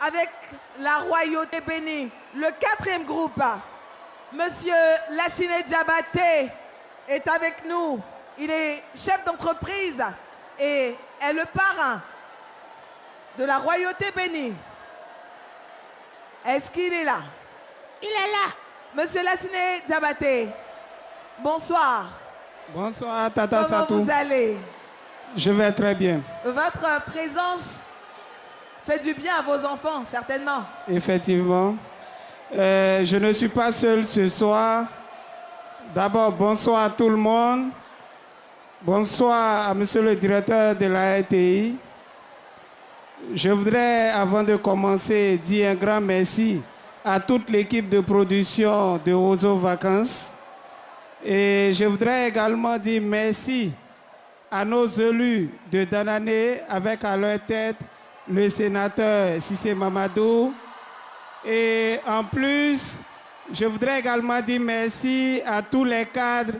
avec la royauté bénie. Le quatrième groupe, Monsieur Lassine Diabaté est avec nous. Il est chef d'entreprise et est le parrain de la royauté bénie. Est-ce qu'il est là? Il est là. Monsieur Lassine Diabaté, bonsoir. Bonsoir Tata Comment Satou. vous allez? Je vais très bien. Votre présence fait du bien à vos enfants, certainement. Effectivement. Euh, je ne suis pas seul ce soir. D'abord, bonsoir à tout le monde. Bonsoir à monsieur le directeur de la RTI. Je voudrais, avant de commencer, dire un grand merci à toute l'équipe de production de Roseau Vacances. Et je voudrais également dire merci à nos élus de Danané, avec à leur tête le sénateur Sissé Mamadou. Et en plus, je voudrais également dire merci à tous les cadres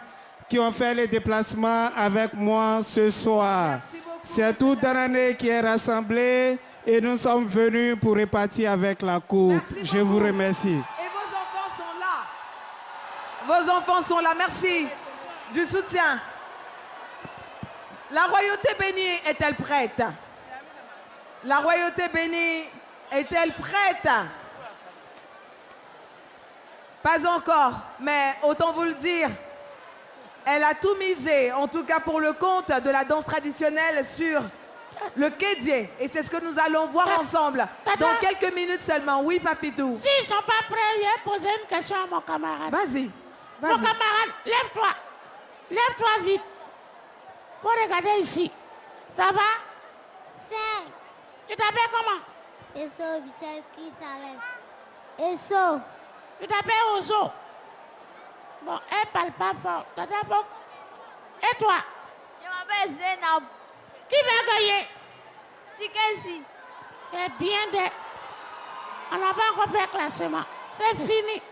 qui ont fait les déplacements avec moi ce soir. C'est tout Danané qui est rassemblé et nous sommes venus pour repartir avec la coupe. Je vous remercie. Et vos enfants sont là. Vos enfants sont là. Merci du soutien. La royauté bénie est-elle prête? La royauté bénie est-elle prête? Pas encore, mais autant vous le dire, elle a tout misé, en tout cas pour le compte de la danse traditionnelle sur le kédier. Et c'est ce que nous allons voir ensemble dans quelques minutes seulement. Oui, Papitou. S'ils ne sont pas prêts, je vais poser une question à mon camarade. Vas-y. Mon camarade, lève-toi. Lève-toi vite. Faut regarder ici. Ça va? Tu t'appelles comment? Eso, Vicente Quintales. Eso. Tu t'appelles Ozo? Bon, elle parle pas fort. Et toi? Je m'appelle Zainab. Qui va gagner? Sikesi. C'est bien de... On n'a pas encore fait le classement. C'est fini.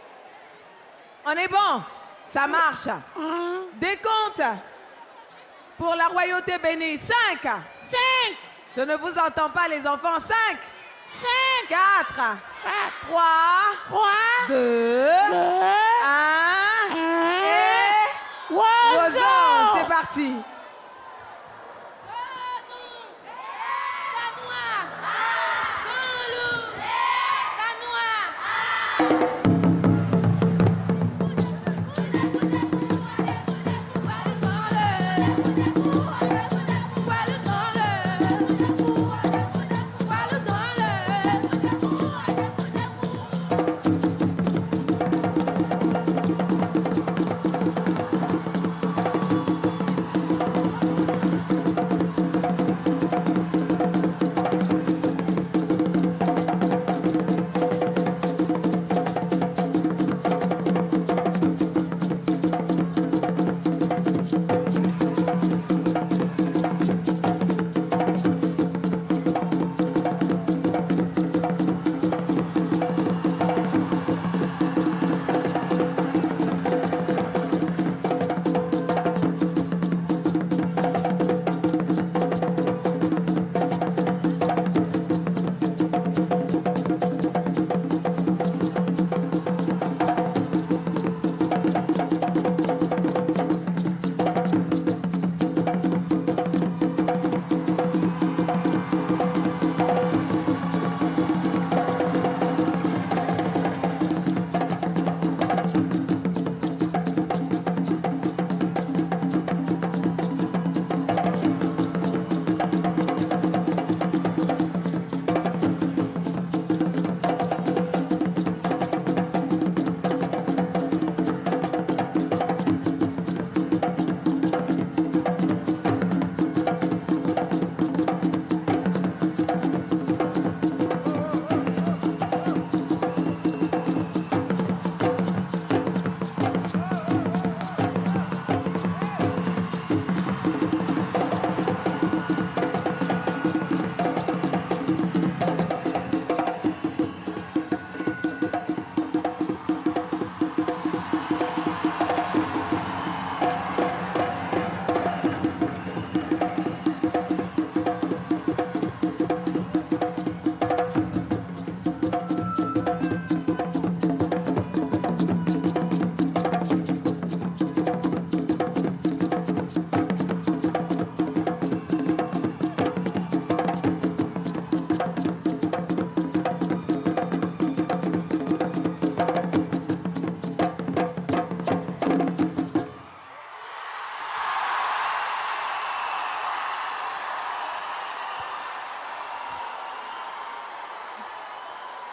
On est bon. Ça marche. Hein? Décompte pour la royauté bénie. 5. Cinq, Je ne vous entends pas, les enfants. 5, cinq, 4, quatre, 3, trois, 2, deux, 1. un. Et... Oiseau. Oiseau, c'est parti.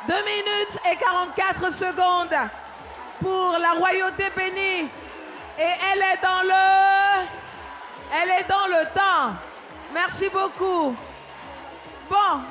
Minutes et 44 secondes pour la royauté bénie. Et elle est dans le... Elle est dans le temps. Merci beaucoup. Bon,